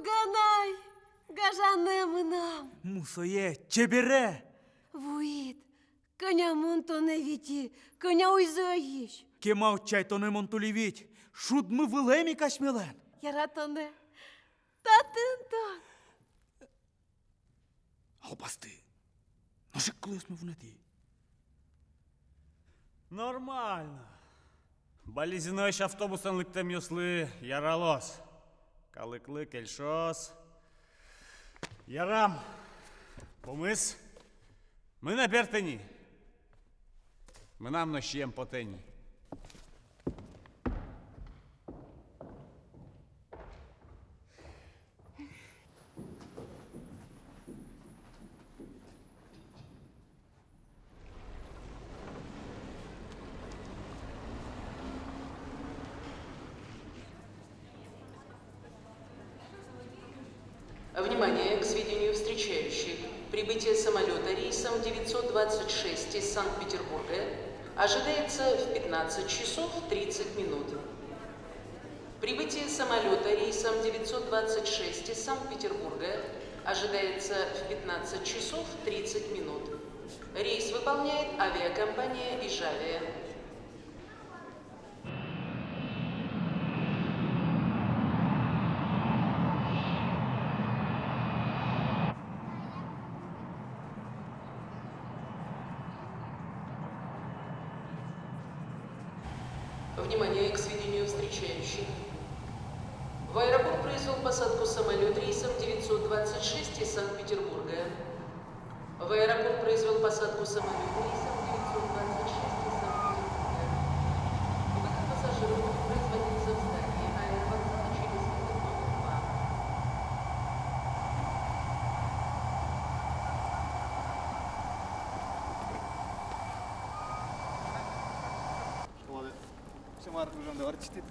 Туганай, гажанемынам. Мусое, чебере. Вуит, коня монтоне віті, коня уйзоїш. Кемав чай то не монтулівіть. Шуд ми вилемі кашмелен. Яратоне, татинтон. Албасти. Наше клисну в неті. Нормально. Балізінош автобусом ликтем юсли яралос. Каликли кельшос. Ярам. Помис. Ми на бертені. Ми нам нощем потені. Внимание к сведению встречающих. Прибытие самолета рейсом 926 из Санкт-Петербурга ожидается в 15 часов 30 минут. Прибытие самолета рейсом 926 из Санкт-Петербурга ожидается в 15 часов 30 минут. Рейс выполняет авиакомпания «Ижавия». Внимание к сведению встречающих. В аэропорт произвел посадку самолет рейсом 926 из Санкт-Петербурга. В аэропорт произвел посадку самолет рейсом 926 из Санкт-Петербурга. Выход пассажиров будет производиться в здании аэропорта через выход номер 2. Olha, chamar o João da Артистит.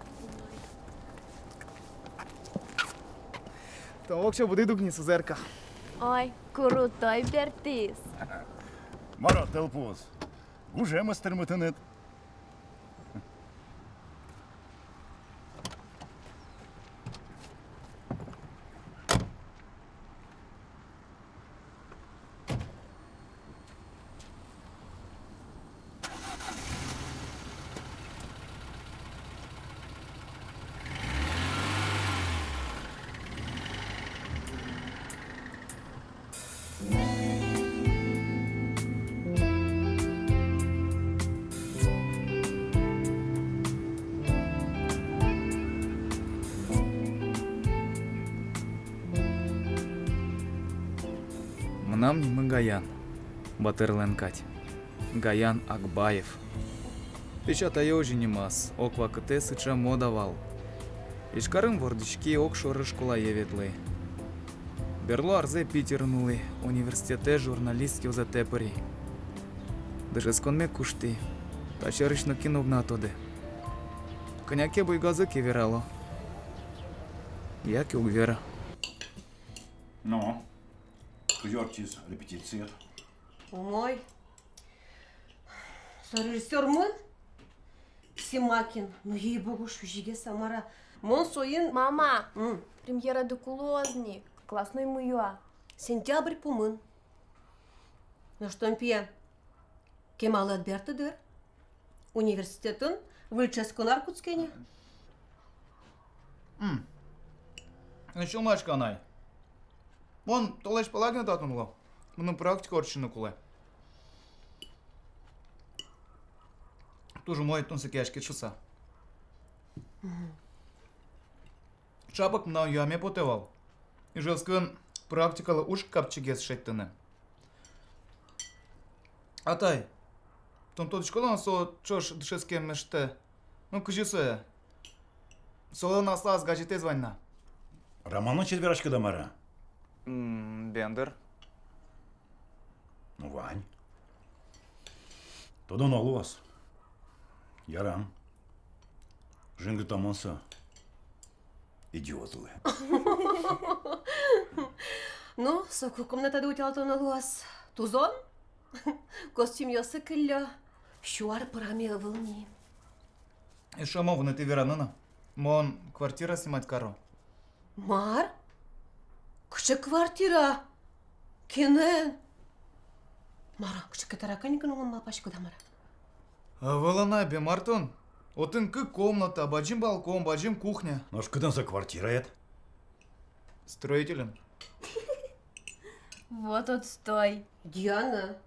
Там вообще буде духни сузерка. Ой, крутой бертис. Мара телпоз. Уже мастер Батырлен Кать. Гаян Акбаев. Печат айожи нимас. Оква кыте сыча модавал. Ишкарын вордички окшоры школа еветлы. Берло арзе Питернулы. Университете за тепери. Даже сконме кушти. Тачарышно кинув на тоде. Коняке бойгазы кеверало. Як и угвера. Ну, Йортис, репетиция. мой режиссер мы? Семакин. Ну, ей-богу, жиге Самара. Мон соин... Мама, премьера докулозни. Классной муюа. Сентябрь пумын. Ну что, Ампия, кемалы отбертыдыр. Университетін вылческун аркутскене. М. Еще мачка най. Вон, толеш палагина лоб Bunun practic oricine culă. Тоже мой тунса кешки часа. Шапок на яме потевал. И жестко практикала уж капчигес шеттыны. Атай, Тон тот школан со чош дышеске меште. Ну кажется, соло слаз гаджете звонна. Роману четверочка домара. Бендер. Ну, Вань. Тодан алып Ярам. Жынғы тамаса. Идиот ұлы. Ну, соку комнатада өтелтон алуас. Тузон? Костюм ясы кілі. Шуар пыраме ывылни. Эшамовна ты веранына. Мон квартира снимать каро. Мар? Кіші квартира. Кенен. Мара, кіші катарака никын оңын мапашку да мара. Вылана бе, Мартон. Отын кы комната, баджим балкон, баджим кухня. Ну, что за квартира это? Строителем. Вот отстой. Диана.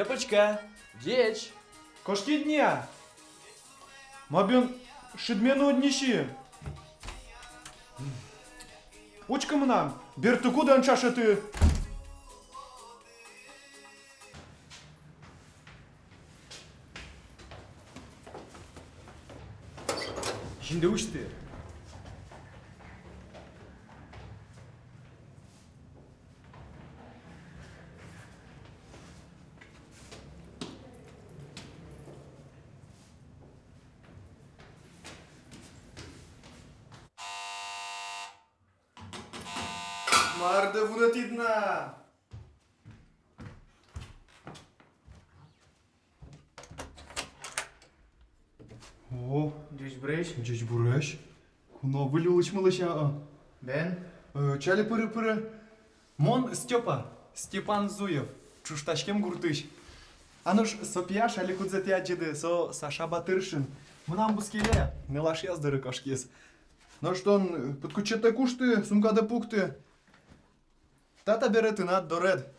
Степочка, дечь, Кошки дня! Мабін шидмену одніші. Учкам нам, бертуку дан чашати. Şimdi uçtu. Марда вунатидна! О, жүз біреш. Жүз біреш. Куна вылі ұлышмылыша а. Бен? Чалі пыры-пыры. Мон Степа, Степан Зуев, чушташкем гуртыш. Ануш, сопия шалі кудзеті аджиды, со Саша Батыршин. Мұнан бұскеле, нылаш яздыры кашкис. Ну кашкес. Наштан, ты кушты, сумкада пукты. Тата берети над доред.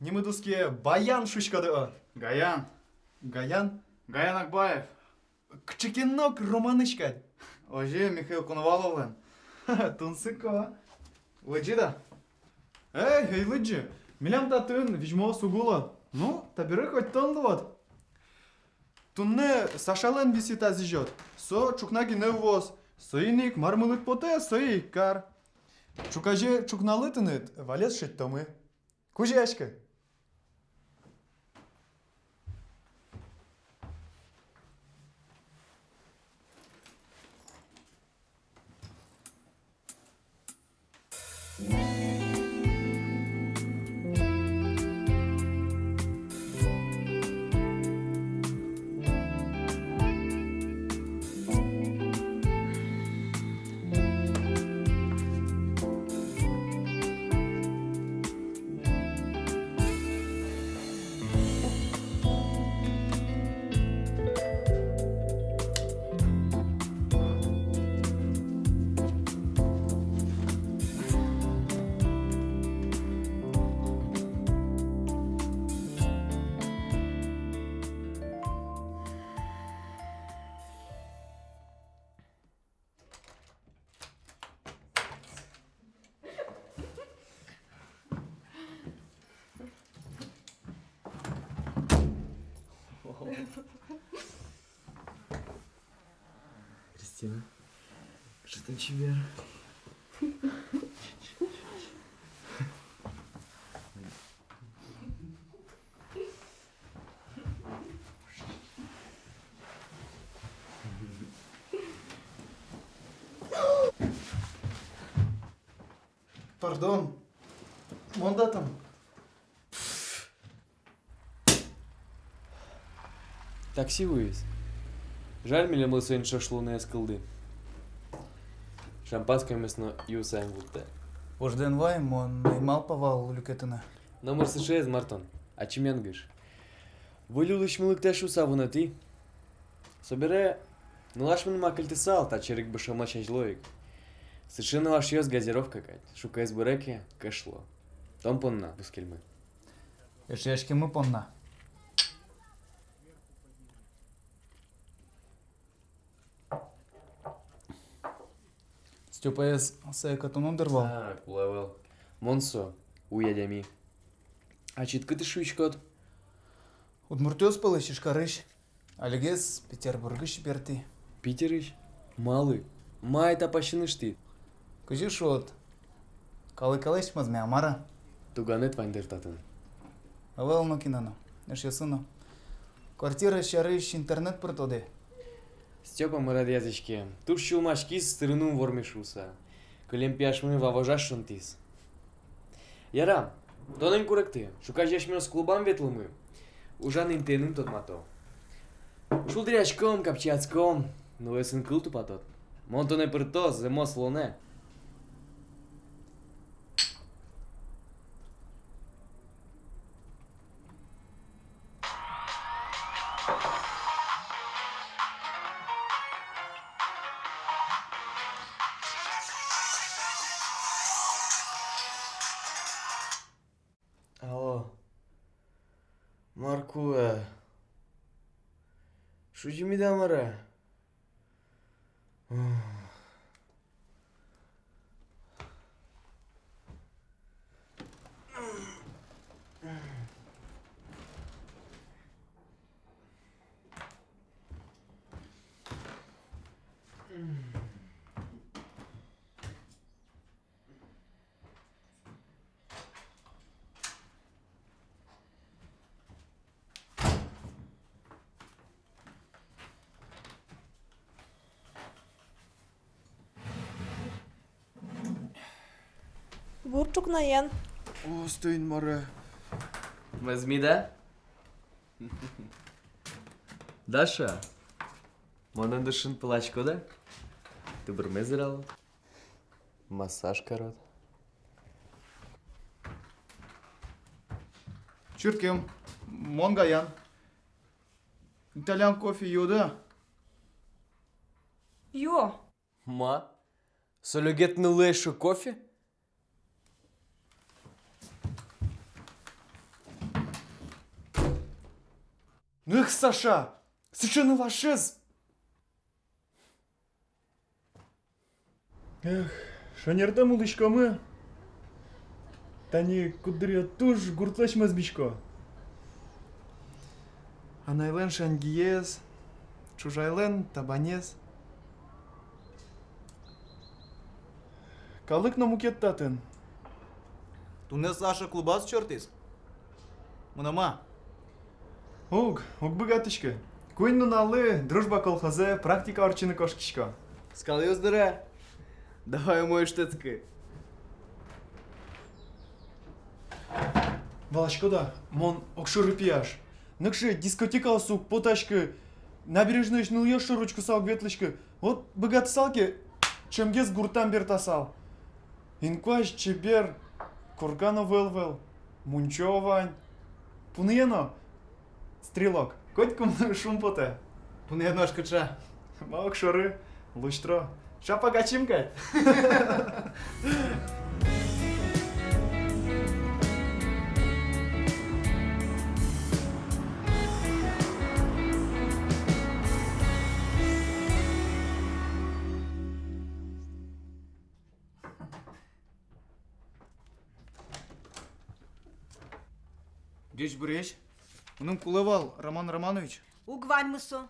Німидуске баян шучкады. Гаян. Гаян. Гаян Акбаев. Кчекинок романычка. Ожи Михаил Коноваловлен. Тунсыко. Лыджида. Эй, эй, лыджи. Милям та тын, вижмо сугула. Ну, табиры хоть тонды вот. Тунне Сашален висита зижет. Со чукнаги не увоз. Соиник мармылык поте, сои кар. Чукаже чукналытыныт валет шеттомы. Кужешка. Кристина, что там тебе? Пардон. Монда там. Такси вывез. Жаль, миле мы сегодня шашлуны из кылды. Шампанское мясно юсаем будто. Ожден мон наймал павал люкетина. Номер США из Мартон. А чемен гыш? Вылюлыш мылык тэшу савуна ты. Собере, ну лаш мен макальты сал, та черик бы шама чанчлоик. Совершенно ваш ёс газировка кать. Шука из буреки, кэшло. Том понна, бускельмы. Ешешки мы понна. степаяз саякатынан дырвал а кулавал монсо уядями а читкы тышвичкот удмуртёс пылы шишкарыш алигес петербургы шиперти питерыш малы май тапащынышты күзі шот калыкалеш мазме амара? Туганет вандертатын авал нокинано нешесыно квартира шарыш интернет пыртоде Степа мырадязичке. Туш шулмашки с стырыным вормешуса. Көлемпяшмы ваважаш шунтис. Ярам, тонын курыкты. Шукаш яшмёс клубам ветлымы. Ужан интенын тот мато. Шул дрячком, капчацком. Ну эсын кыл тупатот. Монтоне пыртос, земо слоне. Алло. şu Jimmy Damara. Åpna igen. Åh, Steinmarre. Was mir? Даша, манан дышын плач кода? Ты бурмезерал? Массаж корот. Чуркем, монгаян. Итальян кофе юда? Йо. Ма? Сөлөгетні лэшу кофе? Эх, Саша! Совершенно вашез! Эх, шанерда мулышкамы. Тани кудыря туш гуртлаш мазбишко. Анайлен шангиез, чужайлен табанез. Калык на мукеттатын. Туне Саша клубас чертис. Мынама. Уг, уг богатышка. Куин нуналы, дружба колхозе, практика орчины кошкишко. Скал ёздыра. Давай мой штыцкы. Балашкода, мон окшуры пияш. Ныкши дискотека сук, поташкы, набережный шныл ёшы ручку сал ветлышкы. Вот богаты салки, чемгез гуртан бертасал. Инкваш чебер, кургана велвел, мунчовань. Пуньено, стрелок, коть кум шумпоте. Туне ножкача. Ма окшуры, луштро. Шапа гачимка. Геч буреш. Унум кулывал Роман Романович. Угваньмысо.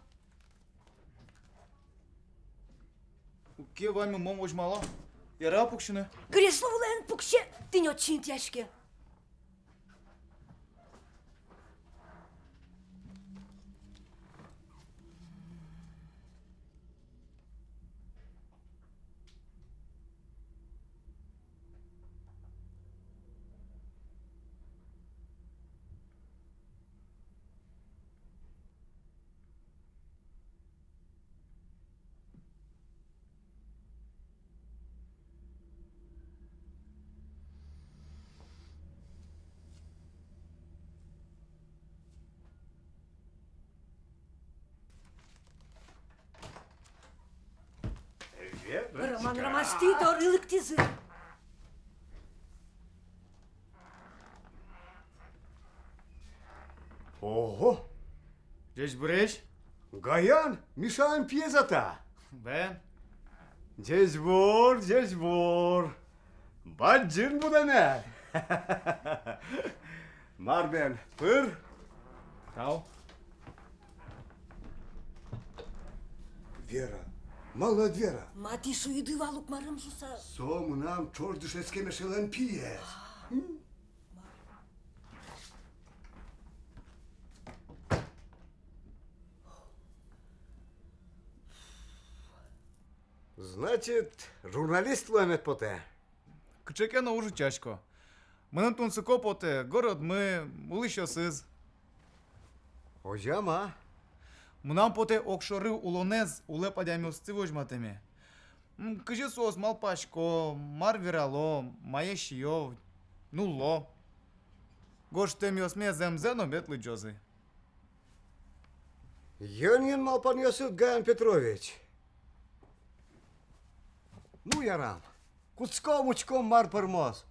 Ке вами мом ожмала? Яра пукшыны. Кресло улен пукше, не очень тяжке. Роман Ромашти, торылык тизы. Ого! Здесь брешь? Гаян, Мишан пьезата! Бен. Здесь вор, здесь вор! Баджин будане! Марбен, пыр! Тау. Вера, мала Вера! Мати шуиды валук марым жуса. Сому нам чор дышецке мешелен пьез! Значит, журналист ломит поте. Кычеке на уже чашко. Мынын тунсы копоте, город мы, улыщо сыз. Ожама, Мунам поте окшоры улонез уле падямиос цивожматеме. Кыжы сос малпашко, мар вирало, мае шиё, нуло. Гош темиос ме земзено бетлы джозы. Йонин малпаньосыт Гаян Петрович. Ну, ярам, куцко мучко мар пырмоз.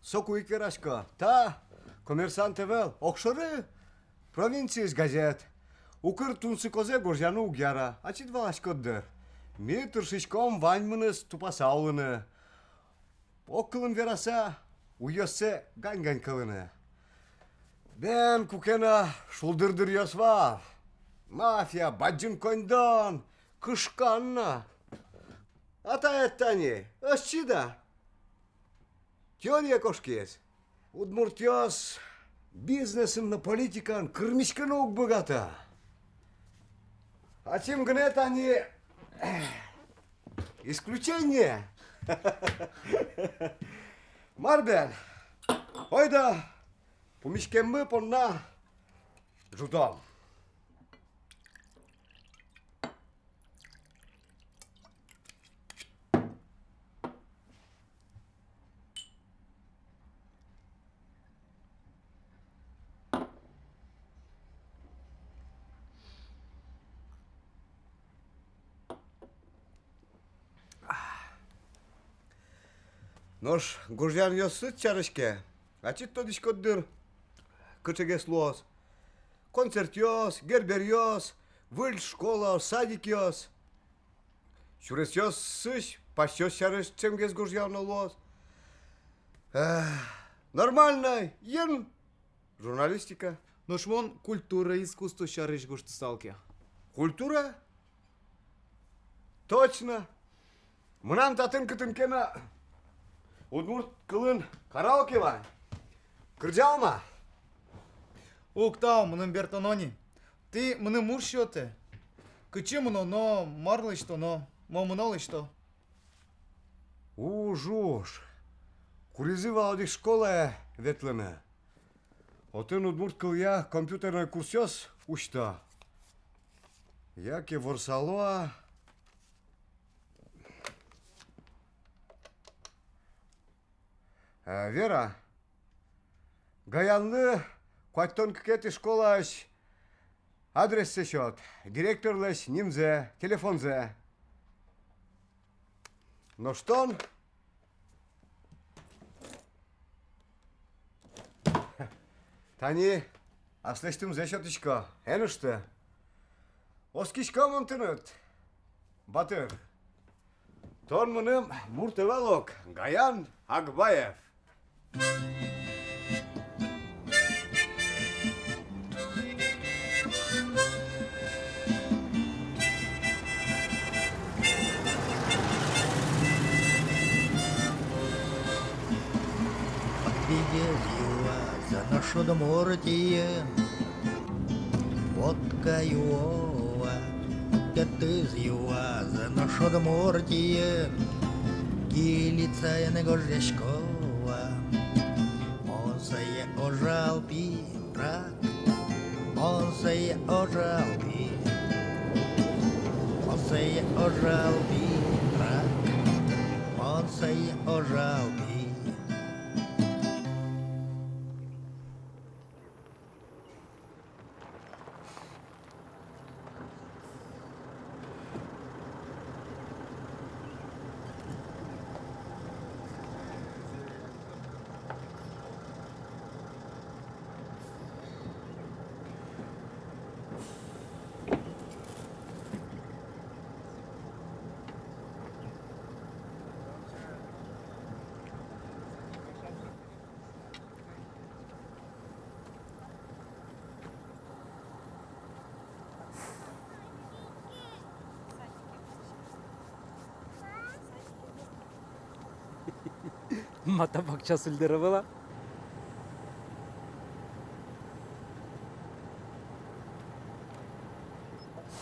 Соку икерашко, та, коммерсант эвел, окшоры, провинциис газет. Укыр тунсы козе горжану угяра, а чит валашкоддыр. Ми туршишком ваньмыныс тупасаулыны. Оккылын вераса, уйоссе гань-гань кылыны. Бен кукена шулдырдыр var. Мафия, баджын койдон, кышканна. Ата еттани, ысчида. Теория кошкес. Удмуртьос бизнесым на политикан кырмичканы ук богата. А тем гнет они исключение. Марбен, ойда, помишкеммы понна жудом. Йосыт чарышке. А чит тодиш коддыр. Кычыгес лос. Концерт йос, гербер йос, выль школа, садик йос. Шурес йос сыш, пасёс чарыш гуржан лос. Эх, Нормально, ен журналистика. Но шмон культура искусство шарыш гушты салки. Культура? Точно. Мынам татын кытынкена Удмурт кылын караоке ва. Кыржалма. Уктау, мынын бертонони. Ты мыны муршьоте. Кычы мыно, но марлы что, но момынолы что. Ужуш. Куризива одих школа ветлена. Отын удмурт кыля компьютерный курсёс ушта. Яке ворсалоа. Вера, Гаянлы Кваттон кекети школаш адрес сечет, директорлеш нимзе, телефонзе. Но что он? Тани, аслештим зешотишко, энышты. Оскишко монтыныт. Батыр. Тон мыным муртывалок, Гаян Акбаев. Підєзіла за нашу домортіє, водка юова, п'яти з'юва за нашу домортіє, кіліця я не горжячкова. żałbi rock, mocniej o żałbi, mocniej o żałbi brak, mocniej o żałbi. ожалпі. Mata bakça sildirivila.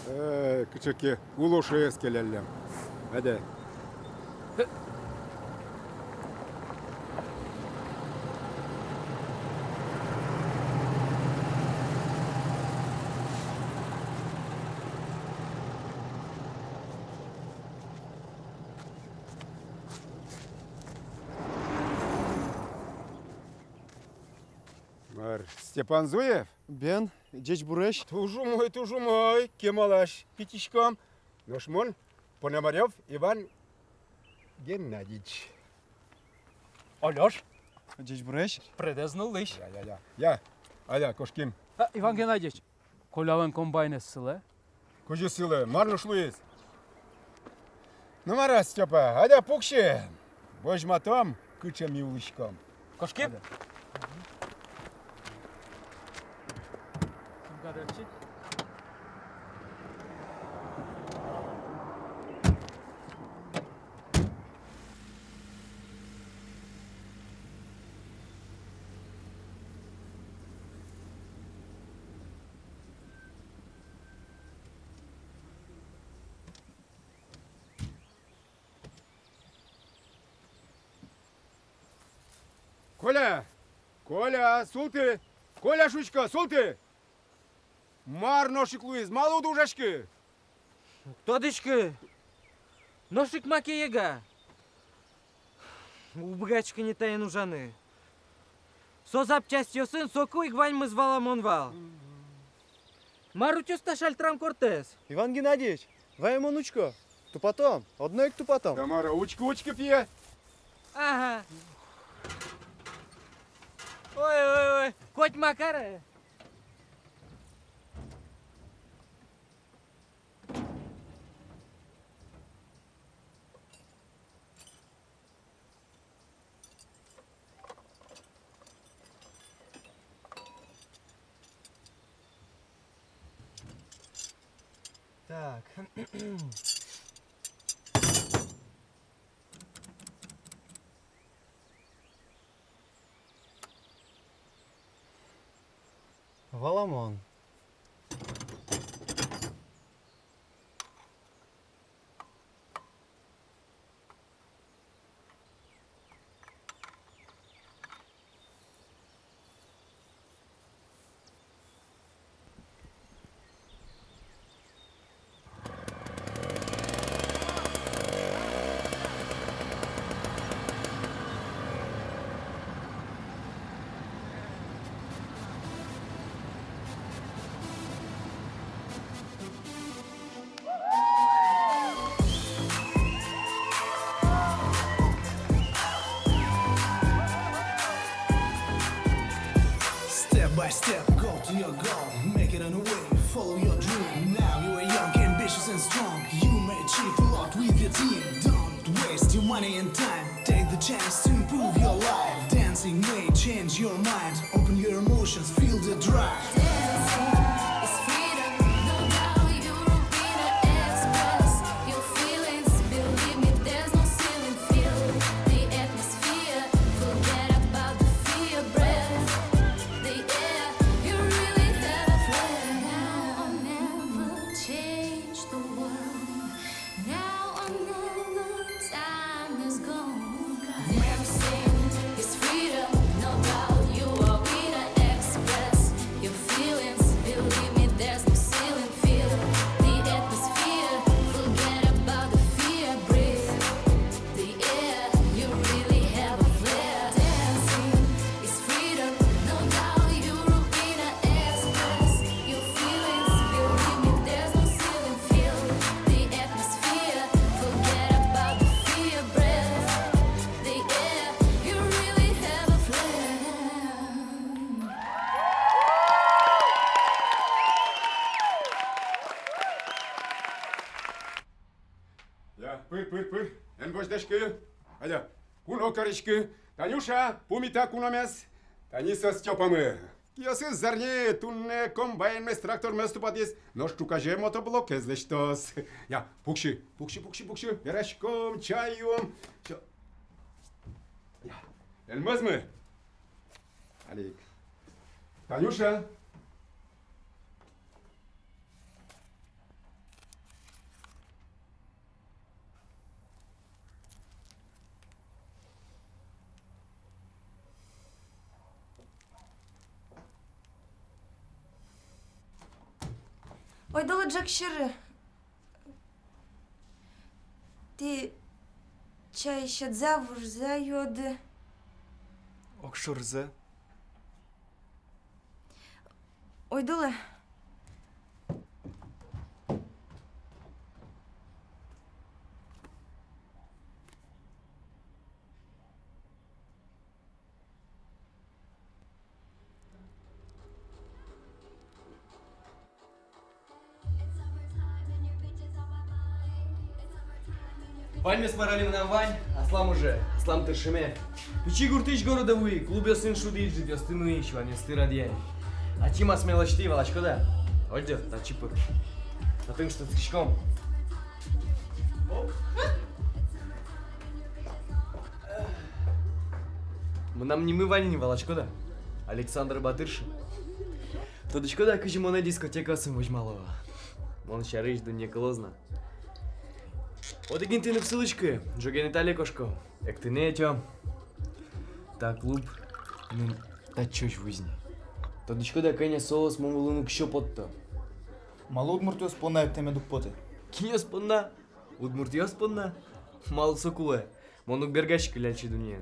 Ee, küçüki, ulu eskelellem. Hadi. Var, Степан Зуев? Бен, джеч буреш. Тужу мой, тужу мой, кемалаш, пятичком. Ношмон, Пономарев Иван Геннадьевич. Альош, Джеч буреш. предезно лиш. Я, я, я. Я, Аля, Кошкин. Иван Геннадьевич, колявен комбайне силе. Кужи силы, марно шлуез. Ну, мара, Степа, аля пукше. Божма там, кыча милышком. Кошки? Коля! Коля, султы! Коля, шучка, Марно шиклуез, мало дужашки! Тодочка, ношик макеега. Убгачка не тая нужаны. Со запчасть сын, соку и гвань мы звала монвал. Марутю сташаль трам кортес. Иван Геннадьевич, твоя онучка. То потом, одной кто потом. Тамара, учка, учка пье! Ага. Ой, ой, ой, коть Макара. Валамон. Step, go to your goal, make it on the way, follow your dream. Now you are young, ambitious and strong. You may achieve a lot with your team. Don't waste your money and time. Take the chance to improve your life. Dancing may change your mind. Open your emotions, feel the drive. Эн бождашкы. Аля, куно корочки. Танюша, пумита куномес. Таниса Степамы. Киосы зарне тунне комбайн мес трактор мес тупадис. Но штукаже мотоблок эзлештос. Я, пукши, пукши, пукши, пукши. Верашком, чаем. Ча... Я, элмез мы. Алик. Танюша. Ойдолы Джакширы, ты чай щадза вурза йоды. Окшурза. Ойдолы. Сморали нам Вань, Аслам уже, Аслам тыршеме. Пичи гуртыч города вы, клубе сын шуди жить, остыну еще, а не стыра дьяй. А тима смелочти, волочко да? Ольдер, та чипы. А ты что с кишком? Мы нам не мы Ваня, не волочко да? Александр Батыршин. Тодочко да, кыжи моне дискотека сын возьмалова. Мон шарыш да не клозна. Одегин ти не всилички, джоген Італія кошко. Як ти не тьо. Та клуб, ну, та чуч визні. Тодочко да кеня соус мовилину кщо потто. Мало удмуртио спона як теме дукпоти. Киньо спонна, удмуртио спонна. Мал сокуле, монук бергашки лячи дуния.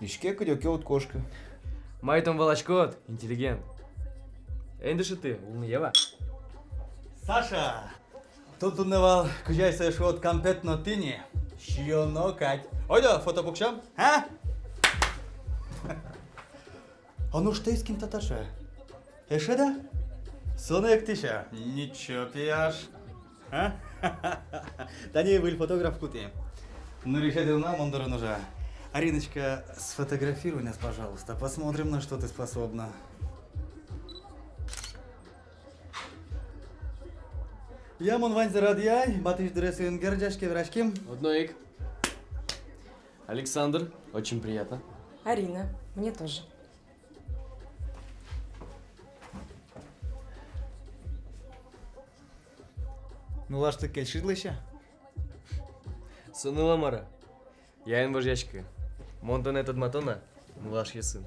Ишке кыдёке от кошка. Майтом волочкот, интеллигент. Эндиши ты, улны ева. Саша! Тут унывал, кujaysa шот кампетно тини. Шионо кать. Ойда, фото букшам? А? А ну что из кем таташа? Эше да? Соны эктиша. Ничего пьяш. А? Да не, был фотограф кути. Ну, решил нам, он нужа. Ариночка, сфотографируй нас, пожалуйста. Посмотрим, на что ты способна. Я Монвань Зарадьяй, Батыш Дресуин Герджашки Врашким. Одноик. Александр, очень приятно. Арина, мне тоже. Ну лашты келшидлыша. Сыны ламара. Я ин вожячка. Монтон этот матона, млаш я сын.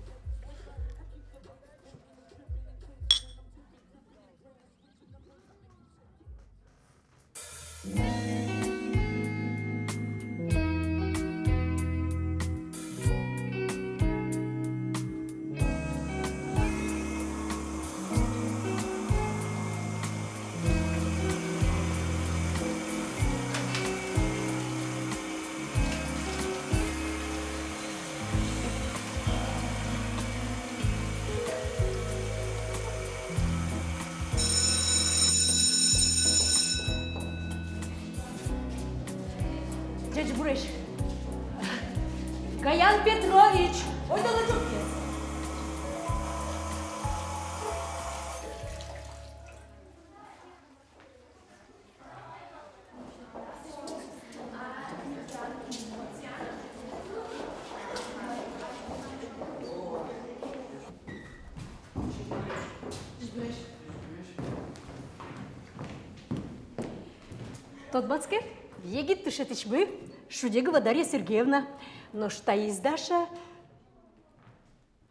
Тот бацке, егит тышетыч бы, Шудегова Дарья Сергеевна, но что из Даша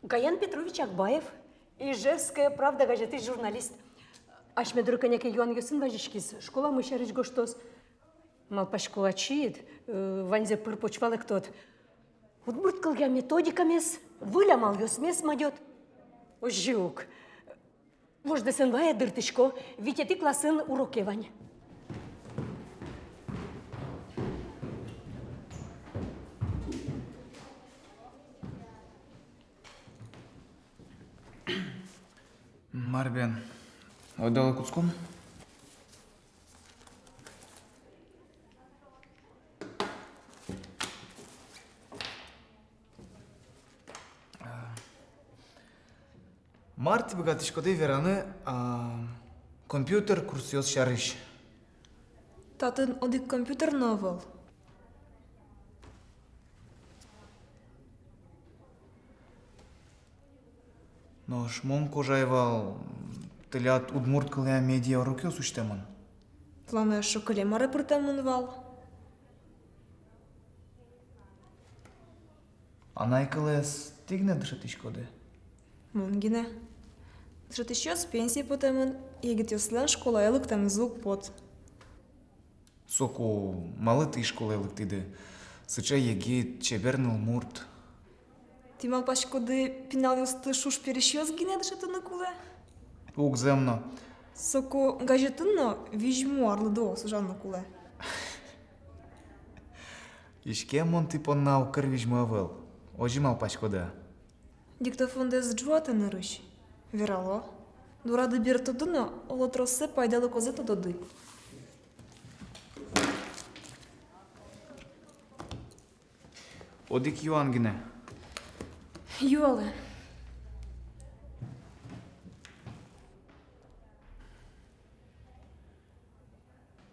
Гаян Петрович Акбаев, Ижевская правда газеты журналист. Ашмедру коняке Юан Юсын важичкис, школа мышарыч гоштос. Малпашкула чиит, ванзе пыр почвалык тот. Удмурт кылга методикамес, вылямал юсмес мадет. Ожюк. Вожды сын вая дыртышко, витя ты классын уроке вань. Арбен. Отдала куском? Марти богатышкоды вераны а, компьютер курсиоз шарыш. Татын одик компьютер новол. Нош мон кожайвал Тылят удмурт кылыя медиа руке сущтемын. Плана шо кылем аэропортамын вал. Анай кылес тигне дышатыш коды. Мунгине. Дышатышёс пенсия потемын, егет ёслан школайлык там звук пот. Соку малы ты школайлык тиде. Сыча егет чеберныл мурт. Тимал пашкоды пинал ёсты шуш перешёс гине дышатыны кулы укземно. Соко гажетынно вижму арлыдо сужанно куле. Ишке монти понна укыр вижму авыл. Ожимал пачкода. Диктофондез джуатыны рыш. Верало. Дурады бир тудыны олотросы пайдалы козы тудуды. Одик юан гине. Юалы.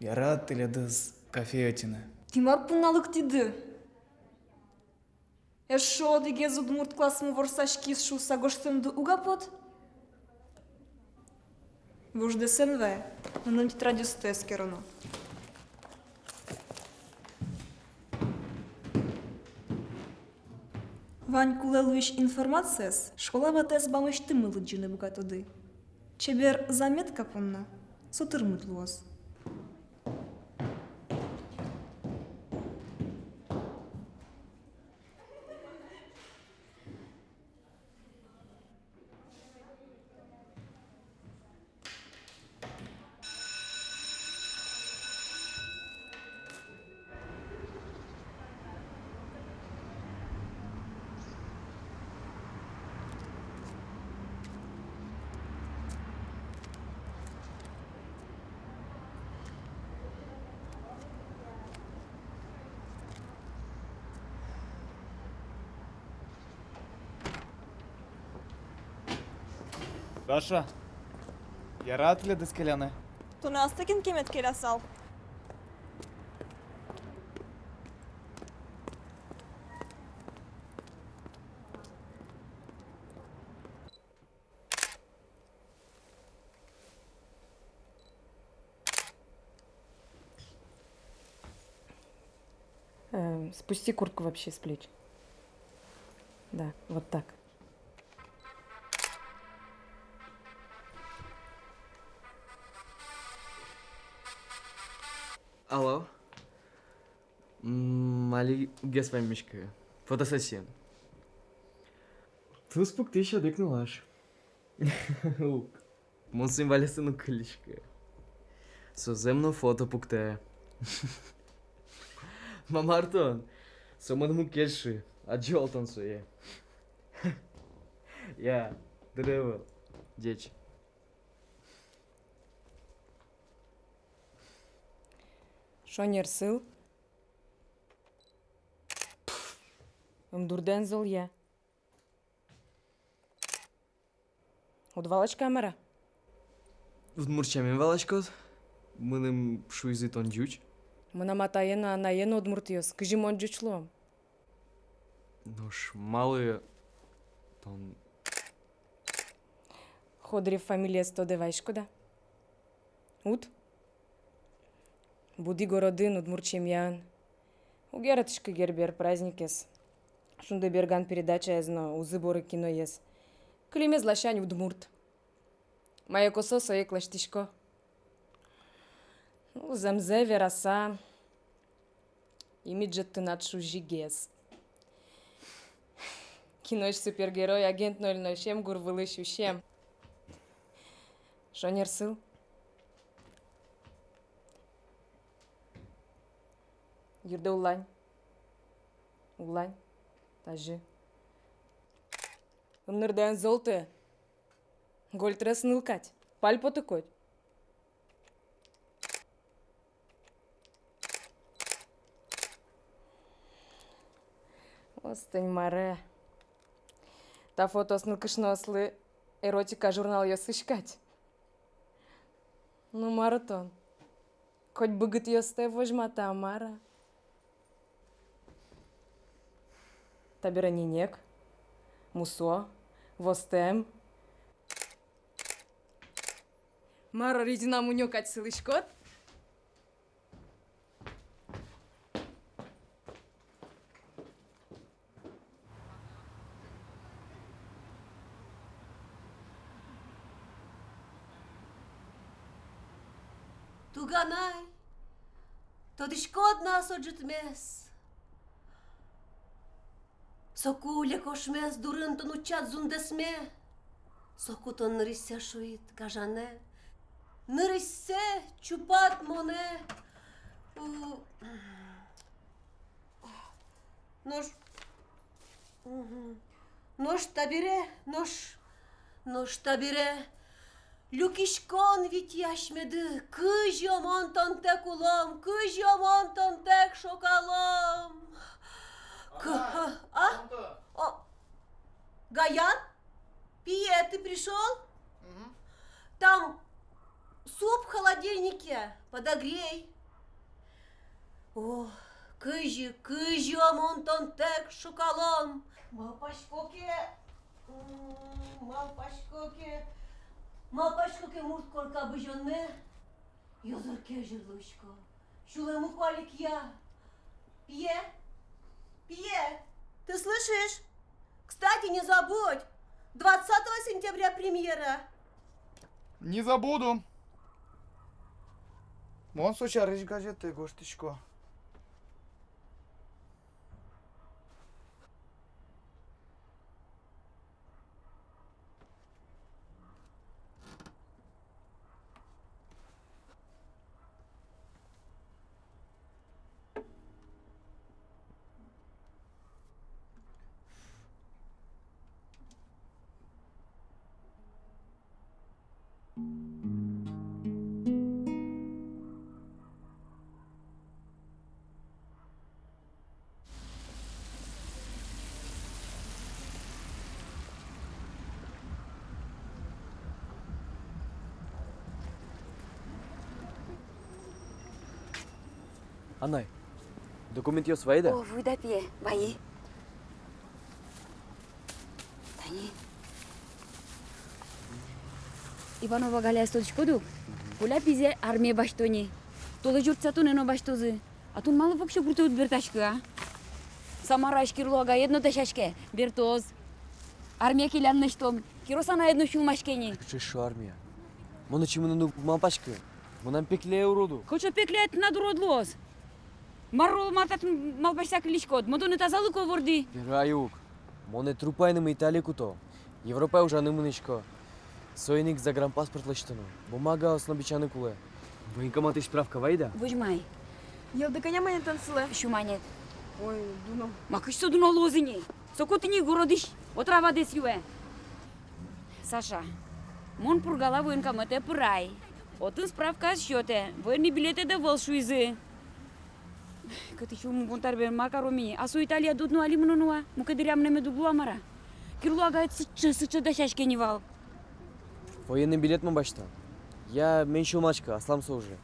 Яра тилядыз кафе өтіні. Тимар пуналык тиды. Эшо диге зудмурт классмы ворсашки шу сагоштымды угапот? Вужды сенве, нанын тетрадью стес керуну. Вань кулелуиш информацияс, школа батес бамыш тымылы джины бугатуды. Чебер заметка пунна, сутырмыт луос. Даша, яра тилядыз келяны. Туны астыкин кемет келе сал. Э, спусти куртку вообще с плеч. Да, вот так. Ге с вами мешкаю. Фотосессия. Туспук ты еще дыкнулаш. Ук. Мон символисыны кылышка. Соземно фото пукте. Мамартон. Соманму кельши. Аджолтон суе. Я. Древел. Деч. Шонер сыл. Мдурден зыл я. Удвалач камера. Удмурчамен валачкот. Мыным шуизит он джуч. Мына матайына анаен удмуртиос. Кыжим он жучлом. Нуш малые. Тон Ходрев фамилия сто девайшкода. Ут? Буди городын удмурчем ян. Угератышкы гербер праздник ес. Шунда берган передача езно, узы боры кино ес. Климе злащань удмурт. Моя косо сое клаштишко. Ну, Земзе вераса. Имиджет ты надшу жигес. Кинош супергерой, агент 007, гурвылыш ущем. Шонер сыл? Юрда улань. Улань. Тажы. Умнырдан золты. Гольтрас нылкать. Паль потыкоть. Остань маре. Та фото с нылкышны ослы эротика журнал ёсышкать. Ну, маратон. Хоть бы гыт ёсте вожмата, Мара. Табера нинек, мусо, востем. Мара ридина мунёкать сылышкот. Туганай, тодишкот нас оджитмес. Сокуле кошмес дурынтын учат зундесме. Сокутон ныриссе шуит, кажане. Ныриссе чупат моне. У- Нож... Мгм. Нож табире, нож... Нож табире. Люкишкон вит яшмеды, кыж яман тантек улам, кыж яман тантек шокалам. К- А? О, Гаян? Пие, ты пришел? Там суп в холодильнике, подогрей. О, кыжи, кыжи яман тантек шокалам. Малпашкоке, малпашкоке. Малпашкоке мурт корка быжонне. Йозырке жырлышко. Шулему квалик я. Пье, пье, ты слышишь? Кстати, не забудь, 20 сентября премьера. Не забуду. Мон сочарыш газеты, гоштичко. Документиос ваи да? О, вуй да пие, ваи. Тани. Иванова Галя Сточкоду. Куля пизе армия баштони. Толы журтсатун эно баштозы. А тун малы вообще крутают берташка. Самара ашкирлога едно ташашке. Бертоз. Армия келянны штом. Киросана едно шумашкени. Шешу армия. Мұны чимыны мампашкы. Мұнан пекле уроду. Коча пекле этна дуродлос. Мару матат малбашсак лишкот. Модоны тазалыко ворди. Пераюк. Моне трупайнымы италикуто. Европа уже нымынычко. Сойник загранпаспорт лыштыну. Бумага основичаны куле. Военкомат и справка вайда? Выжмай. Елды коня мене танцылы. Шуманет. Ой, дуно. Макыш судун олозыни. Сокотыни городиш. Отрава дес юе. Саша, мон пургала военкомате пырай. Отын справка счете. Военный билеты да волшуизы. Câte și un buntar be macaromini. Asu Italia dut nu alim nu nu. Mu că diream neme dublu amara. Кирлу ага сычы сычы да шашке не вал. Военный билет мы башта. Я меньше мачка, асламса уже.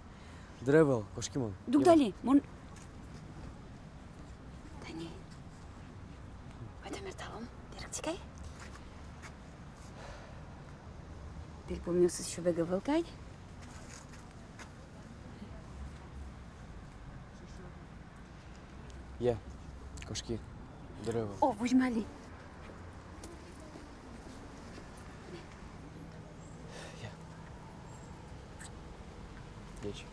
Древел, кошкимон. Дугдали, мон... Тани. Ойда мерталом, директикай. Ты помнил, с еще бега волкай? Я, кошки. Древел. О, выжмали. Дечь.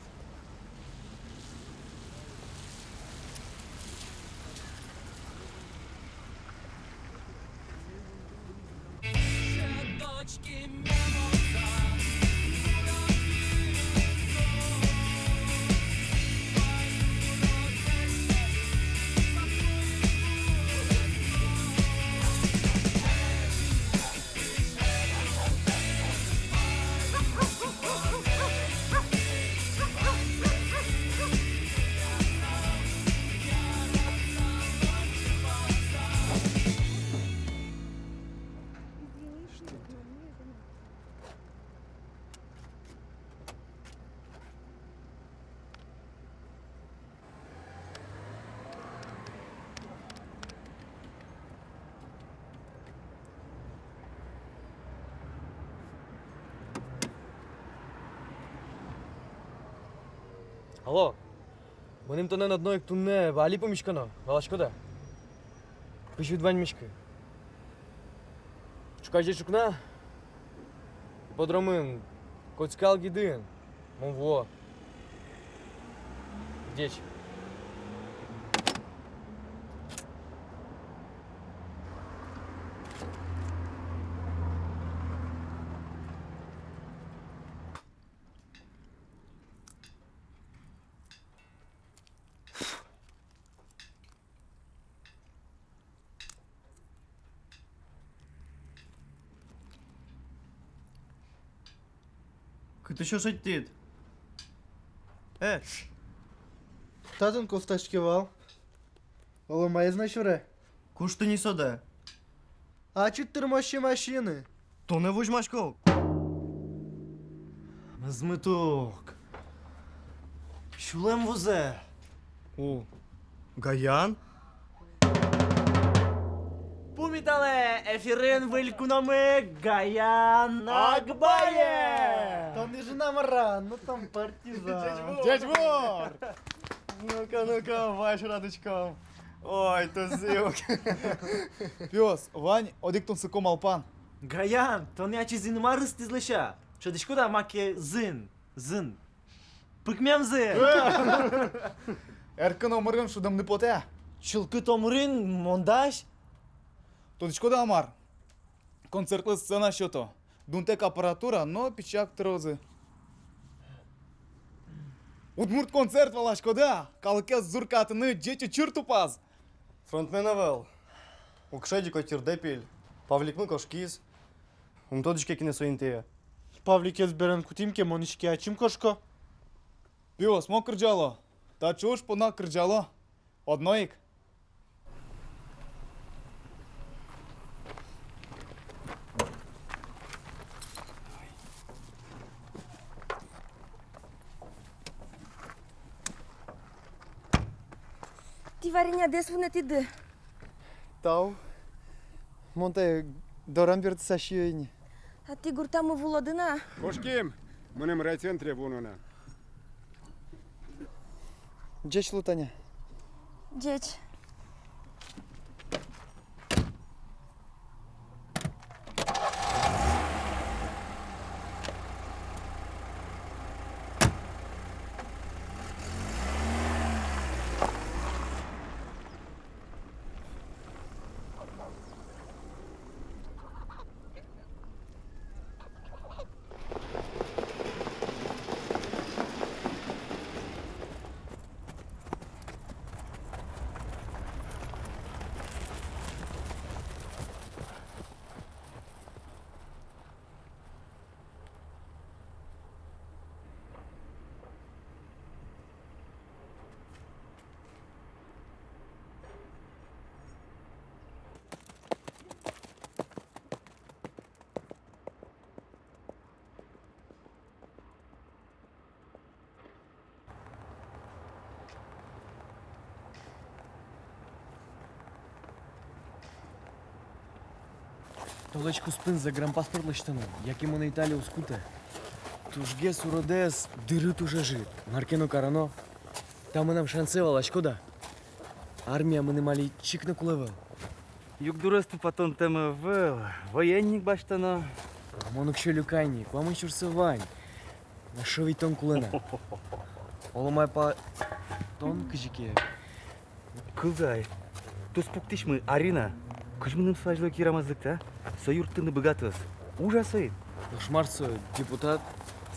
Алло. Benim tonen одной tunne vali pomishkano. Valashkoda. Pishut vaň mishky. Чукайже чукна. Подромын. Коцкал гидын. Монво. Дечь. Cât și-o să tit? E, Татен кофтачки вал. Ола май знаешь вре? Кушты не сода. А чит тормощи машины? То не вуж машков. Змиток. Шулем возе. О, Гаян? Пумітале, ефірин вилькунами Гаян Акбає! Там не жена Маран, ну там партизан. Дядь Вор! Ну-ка, ну-ка, ваш радочком. Ой, то зилк. Пес, Вань, одиктон сыком алпан. Гаян, то не ачи зин марыс тизлеша. Шадишко да маке зин, зин. Пыкмем зин. Erkin omurgun şudam ne pote? Çılkı tomurin montaj. Тодичко да амар. Концертlı сцена şoto. Дунтек апаратура, но пичак трозы. Удмурт концерт валашко да. Калке зуркатыны жечи чуртупаз. Фронтмена вел. Окшеди котир депил. Павлик мы кошкиз. Um тодичке кине соинтея. Павлик ezberen кутимке монишке ачим кошко. Пиос, мо кырджало. Та чуш пона кырджало. Одноик. Ти вареня десвune ти ды. Тау. Монте дорамберт сашиени. А ти гуртамы вулодына. Кошким, мынем райцентре вунуна. Джеч лутаня. Деч. Толечку спин за грампаспорт лиштану, як йому на Італію скуте. Тужге суродес, дирит уже жит. Маркено карано. Там нам шансевала, шкода. Армія мене малі чик на кулевел. Юк дуресту патон теме вел. Воєнник баштано. Монок що люкайник, вам ще вань. На що від тон кулена? Оломай па... Тон кижіке. Кылзай. Тус пуктишмы Арина. күжміным сылайжылы керамаздыкта союрттыны быгатыбыз ужасый ышмарсы депутат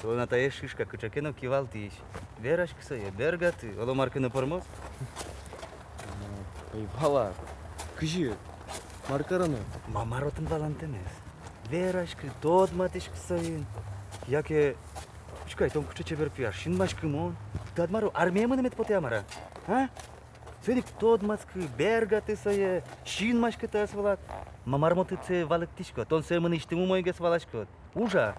Свой натае шишка кычакенов кивал тиш. Верашкса я берга ты, оломаркыны пормоз. Пайвала, кыжи, маркараны. Мамаротын валант эмес. Верашкы тот матышкса ин. Яке Чекай, том кычаче берп яр. Шин машкым он. Тадмару армия мынымет потеамара. А? Сөйдік маскы бәргі атысайы, шин машкы тәсі болады. Мамармоты це валықтиш көт, он сәмін іштімі мойгес. Ужа,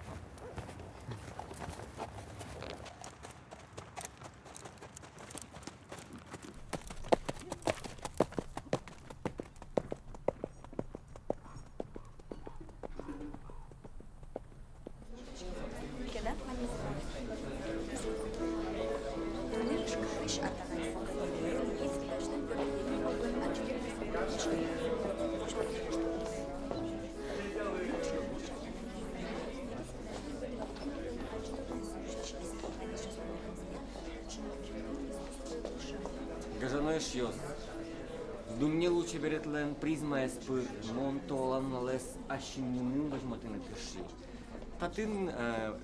Татын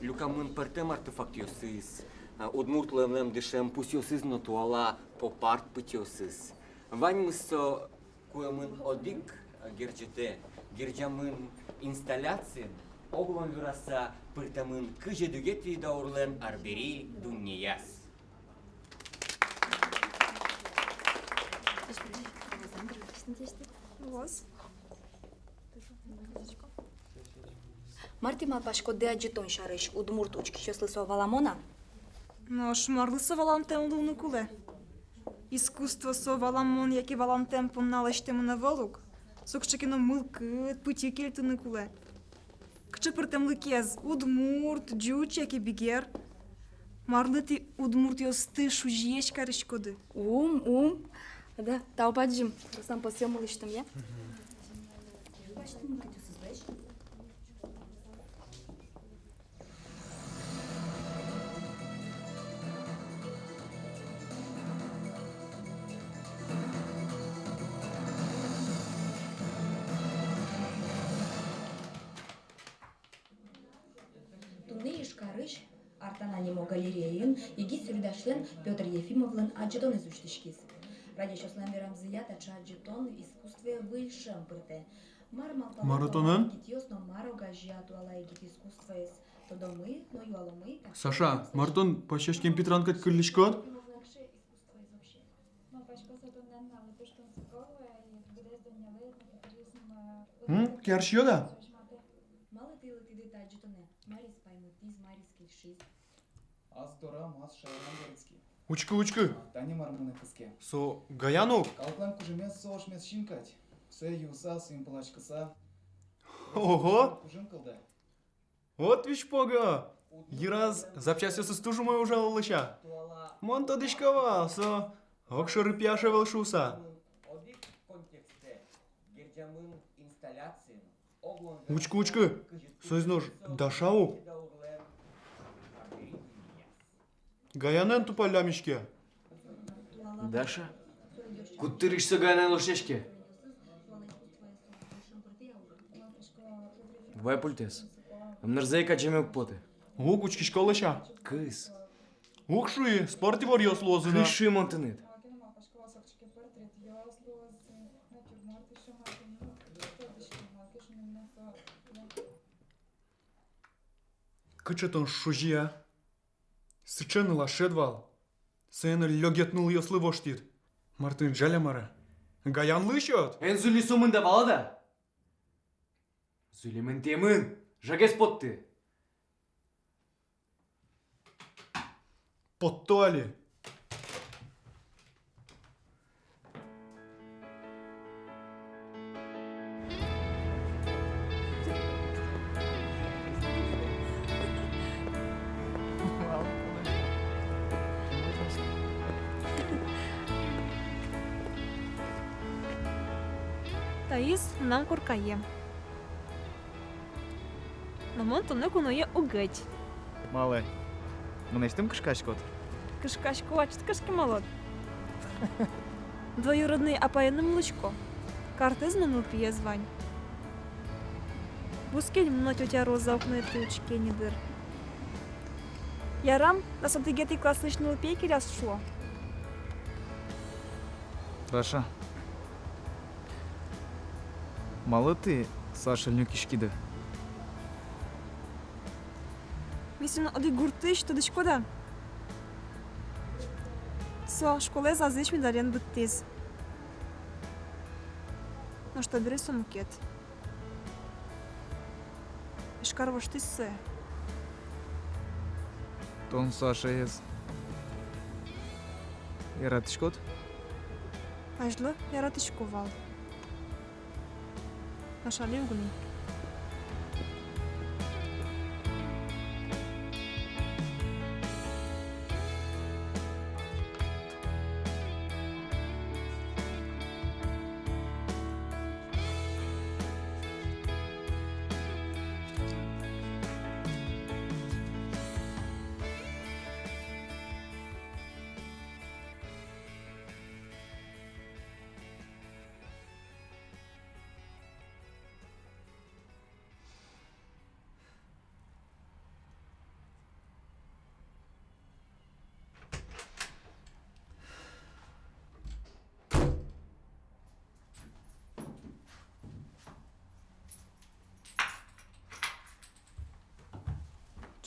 люкамын пертем артефакт йосыз. Удмуртлем дешем пусть йосыз, но туала попарт пыть йосыз. Вань мыссо куемын одик герджете, герджамын инсталляциен, оглон вираса пыртамын кыже дүгет даурлен арбери дуннияс. Марти малпашко де аджитон шарыш, удмурт учки щаслысо валамона. Но шмарлы со валантем луну куле. Искусство со валамон, яки валантем помналащтему на волук. Сокчекино мылкыт, пути кельтыны куле. Кчыпыртем лыкез, удмурт, джуч, яки бигер. Марлы ти удмурт йосты шужиеш карышкоды. Ум, ум. Да, таупаджим. Сам по всему лыштым, я? Туны галереян, еги сюрдашлен Петр Ефимовлен аджетон изучтышкиз. Ради чослен верам зият ача аджетон искусстве высшем пырте. Маратонын? Китиос, но маро гажиату ала егит искусство из. Тодо мы, но юало мы. Саша, Мартон пачашкем Петранкат кырлишкот? М? Кершио да? Мало ты лыты дыта аджетоне. Марис паймутиз, марис кельшиз. Аз тора мас городски. Учка, учка. Тани мармуны кыске. Со Гаянок? Калплан кужемес сош мес шинкать. Се юса сын плачкаса. Ого! Кужин кылды. Вот виш пога! Ираз запчасти со стужу мою жалолыша. Мон то дышкова, со окшоры пяша оглон Учка, учка. Сөзнож дашау. Гаянен тупалямишке. Даша? Куттырышса гайнан лошешке. Вай пультес. Мнарзай качемек поте. Ук учки школыша. Кыз. Укшуи, спорти вор йослозына. Кыши монтынет. Кычытын шужия. Сычен лашет вал. Сен лёгетнул ее слыво штит. Мартын жалямара. Гаян лышет. Эн зули сумында балада. Зулимын темын. Жагес потты. Потто али. Таис нам куркае. Но мон туны куное угыть. Малый. Мына иштим кышкашкот. Кышкашку ачт кышки молод. Двоюродный апайным лучко. Картызным пье звань. Бускель мно тетя Роза окно тучки не дыр. Ярам, на сантыгеты класснычный лупейки ряс шло. Раша. Малы ты, Саша Люкишкида. Мисля, оди гуртыш, то дышкода. Со, школе за зыч ми дарен быттез. Ну что, бери сумкет. Ишкар вош ты сэ. Тон Саша ес. Яратышкот? Ажлы, яратышковал. Яратышковал. 我上楼去。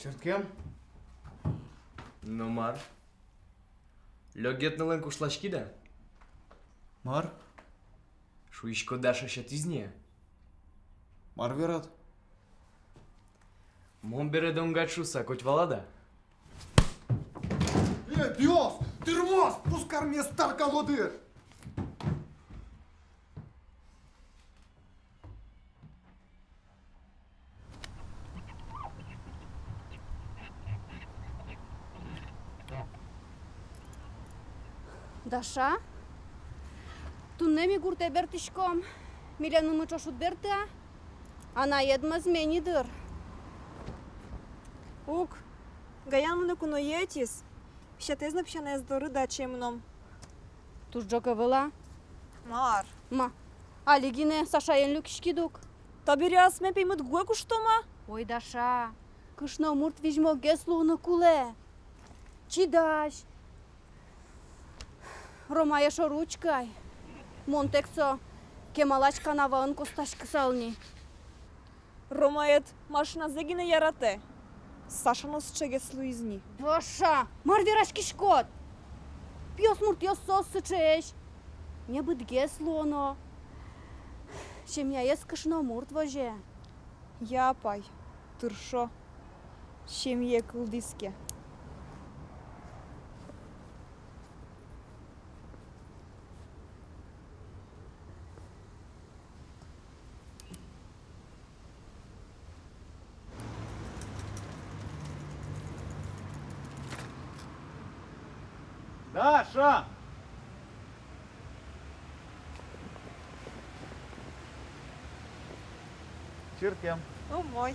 Черткем? Ну, мар. Лёгетнылын кушлашки да? Мар? Шуишко даша шатизне. Мар верат. Мон бере донгачуса, коть валада. Е, Диос! Тырмос! Пускар мне стар колоды! Dasha. Tunemi gurte bertishkom, mila numu берте, berta, ana yedmaz menidir. Ук, гаямны куно етис, пищатезна пищана ездоры да чемном. Туш джока вела? Мар. Ма, алигине саша енлюк шкидук. Табиряс ме пеймут гуеку что ма? Ой, Даша, кышно мурт вижмо геслу на куле. Чидаш, Ромая шоручкай. Монтексо. Кемалач канаваын косташ кысални. Ромаят машина зегине ярате. Сашано счегес луизни. Даша. Мар вераш кишкот. Пьос мурт йос сос сычеш. Не быт геслу оно. Шемя ес кышно мурт воже. Я пай. Тыршо. Шемье кылдиске. Даша! Черткем. О мой.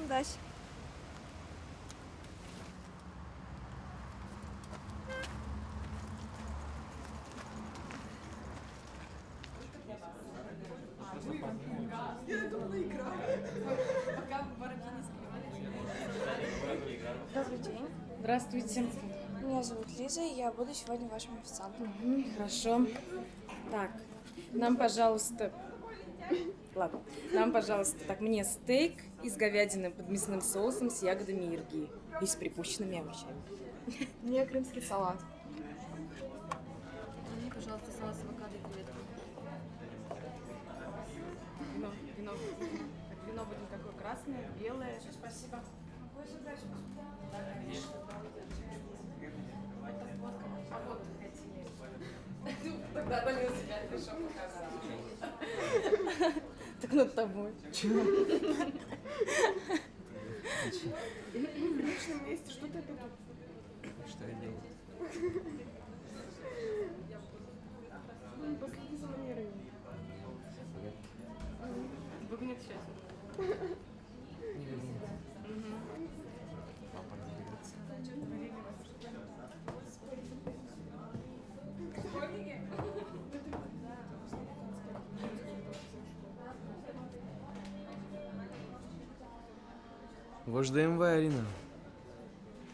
Ну. Буду сегодня вашим официантом. Мгм, Хорошо. Так, нам, пожалуйста... Ладно, нам, пожалуйста, так, мне стейк из говядины под мясным соусом с ягодами ирги и с припущенными овощами. Мне крымский салат. Мне, пожалуйста, салат с авокадо и креветками. Вино, вино. Вино будет какое? Красное, белое? Спасибо. А вот хотели. Ну, тогда на велосипед пришел показать. Так над тобой. В личном месте что ты тут? Что я делаю? Ну, Последи за манерой. Выгонят сейчас. Вождаем вы, Арина.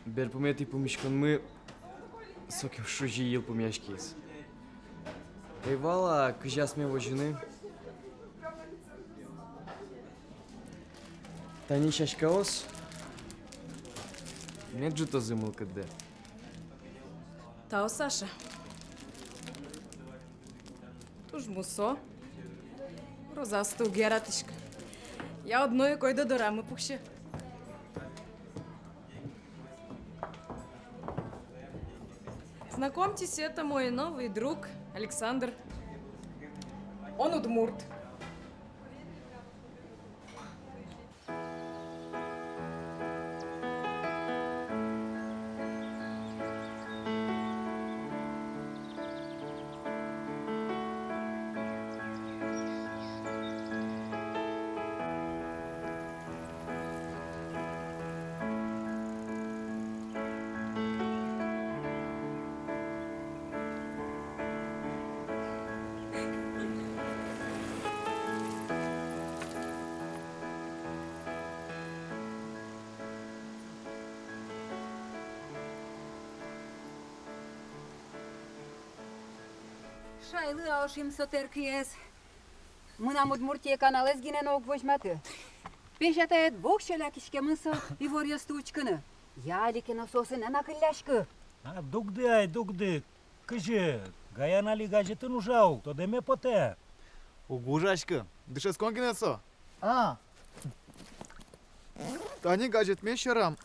Бер помет и помешкан мы... Соким шужи ел помешкис. Эйвала, е, кыжа сме его жены. Тани шашкаос. Меджу то зымыл кыды. Тао Саша. Туж мусо. Розасто гератишка. Я одно и кой да дорама пухше. Знакомьтесь, это мой новый друг Александр. Он удмурт. Шайлы аушим сотеркиес. Мына мудмуртия каналез гинен ок возьматы. Пешатает бог шаляк ишкемысыл и ворья стучканы. Яликина сосын ана кылляшкы. А дугды ай дугды. Кыжы, гаянали гаджетін ужау, то деме поте. Угужашкы, дыше сконгинесо. А. Тани гаджет ме шарам.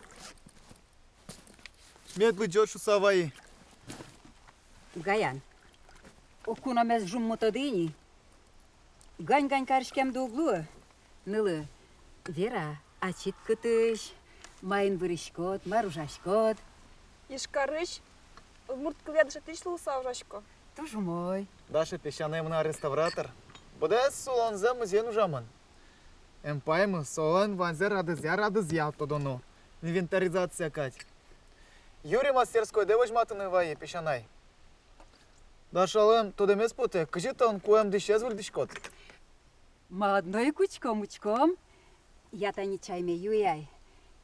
Медлы джошу саваи. Гаян. Окуна мез жуммута дыни. Гань-гань карышкем дуглу. Нылы. Вера, ачит кытыш. Майын вырышкот, маружашкот. Ишкарыш, мурт кылядыша тишлу савжашко. Тоже мой. Даша песчаная мна реставратор. Буде солон за музей нужаман. Эмпаймы солон ванзе радызя радызя тодону. Инвентаризация кать. Юрий мастерской де возьматыны вае песчанай. Дашалым, туда мес путе, кажи тон куем дишез выль дишкот. Молодной кучком-учком, я-то не чайме юяй.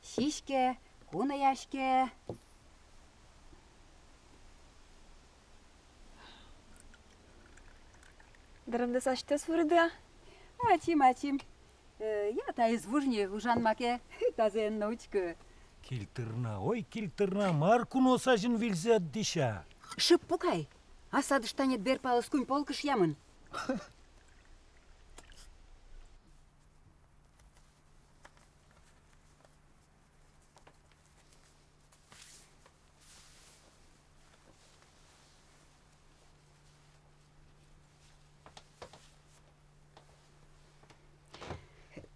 Сишке, куна яшке. Дарамда сашты сурда. Атим, атим. Э, я та из маке, ужан маке тазен научка. Ой, кильтырна, марку носажын вильзе диша. Шып пукай асадыштанет бер палыс күн полкыш ямын.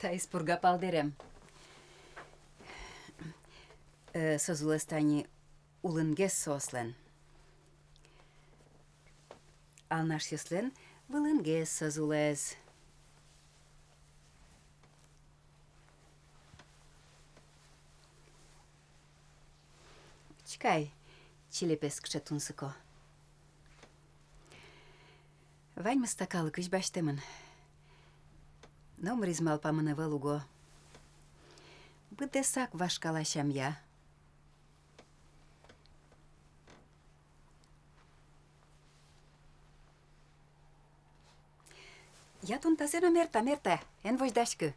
Тайс пурга палдерем. Э, Созуластани улынгес сослен ал наш сеслен вылынге сазулез. Чекай, чилепес кшетунсыко. Вань мастакал, кыш баштымын. Номер измал памынывал уго. Быдесак вашкалашам я. Я тунтасена мерта, мерта, ен вождашкы.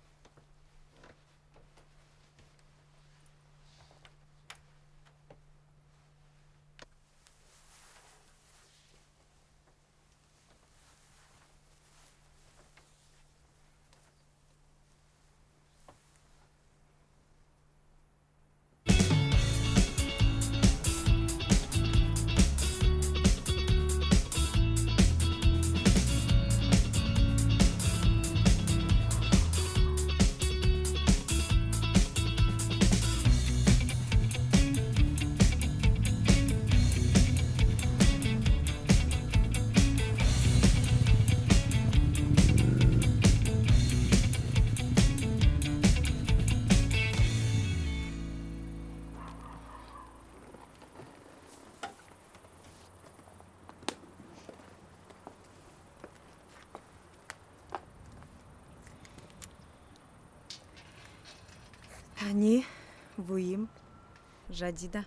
Жадида.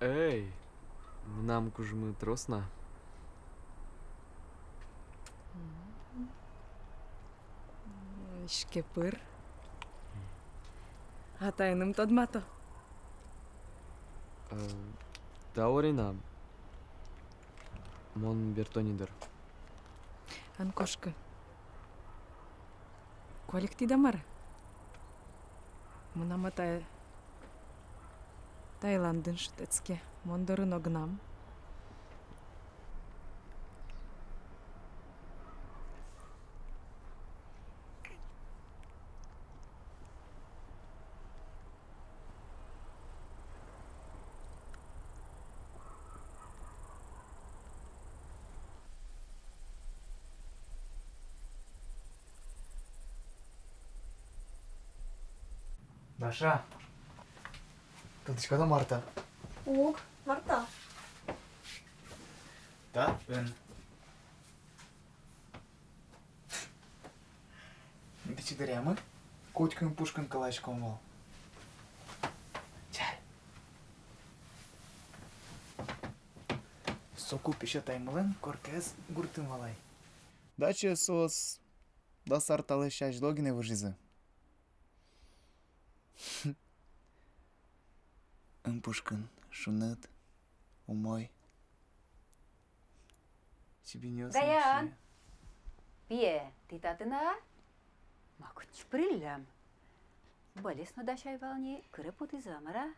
Эй, нам кужмы тросна. Шкепыр. Атайным тодмато. Таурина. Мон бертонидер. Анкошка. Коликти дамар. Мынама тай... tajlandynsztyckie Mondornognam. Nasza огнам. Даша. Тылдышкада Марта. Ок, Марта. Да, ben. Не четырямы. Котькин пушкин калачком вол. Чай. Соку пише таймылын, коркез гуртын валай. Даче сос да сарталы шаш логине выжизы. Ымпушкын, шунет, умой. Тебе не Гаян! Пие, ты татына? Макуч приллям. Болесно да шай волни, крепоты замара.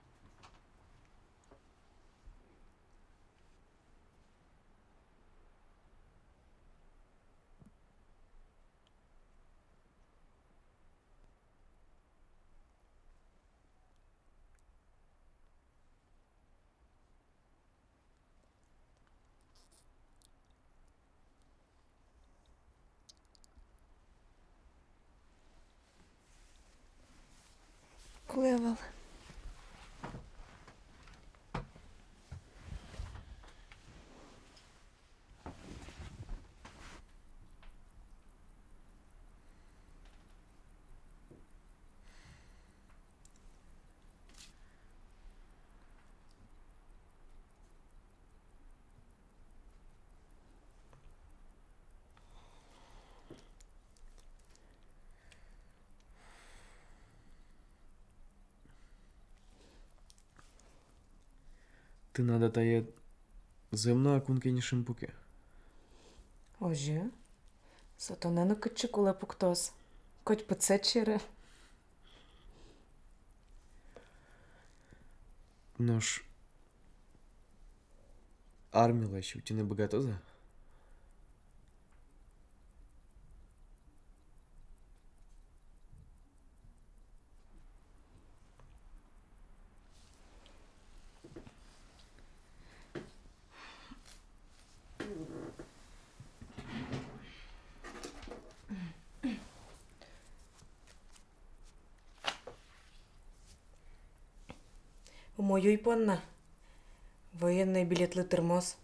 Clever. тânada ta e zemna acum că e nici în buche. Oje, să to nenu cât ce culă puctos, coci pățecere. Noș, armila și utine băgatoza? Мою й понна. Воєнний білет термос.